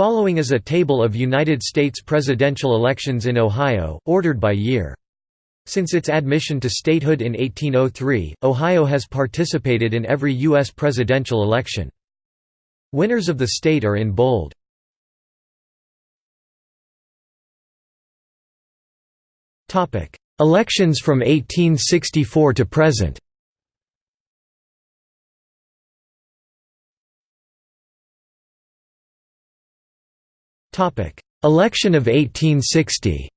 Following is a table of United States presidential elections in Ohio, ordered by year. Since its admission to statehood in 1803, Ohio has participated in every U.S. presidential election. Winners of the state are in bold. Elections from 1864 to present Election of 1860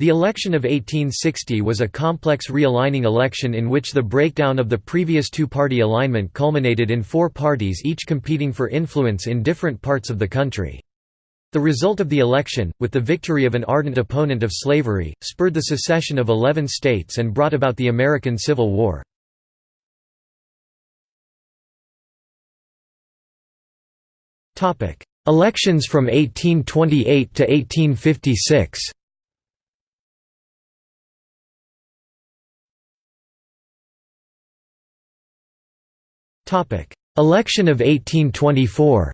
The election of 1860 was a complex realigning election in which the breakdown of the previous two-party alignment culminated in four parties each competing for influence in different parts of the country. The result of the election, with the victory of an ardent opponent of slavery, spurred the secession of eleven states and brought about the American Civil War. Elections from 1828 to 1856 Election of 1824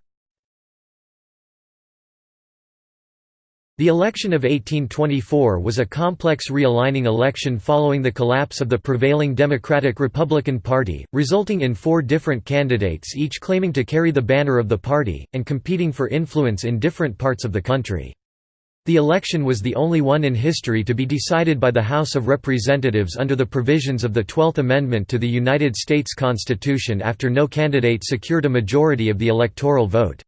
The election of 1824 was a complex realigning election following the collapse of the prevailing Democratic-Republican Party, resulting in four different candidates each claiming to carry the banner of the party, and competing for influence in different parts of the country. The election was the only one in history to be decided by the House of Representatives under the provisions of the Twelfth Amendment to the United States Constitution after no candidate secured a majority of the electoral vote.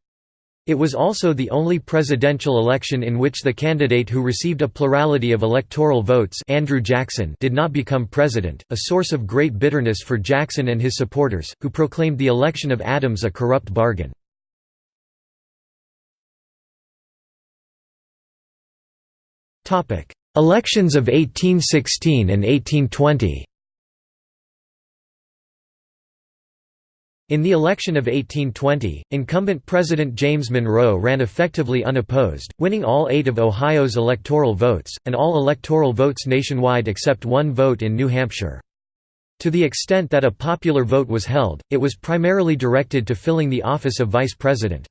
It was also the only presidential election in which the candidate who received a plurality of electoral votes Andrew Jackson did not become president, a source of great bitterness for Jackson and his supporters, who proclaimed the election of Adams a corrupt bargain. Elections of 1816 and 1820 In the election of 1820, incumbent President James Monroe ran effectively unopposed, winning all eight of Ohio's electoral votes, and all electoral votes nationwide except one vote in New Hampshire. To the extent that a popular vote was held, it was primarily directed to filling the office of vice president.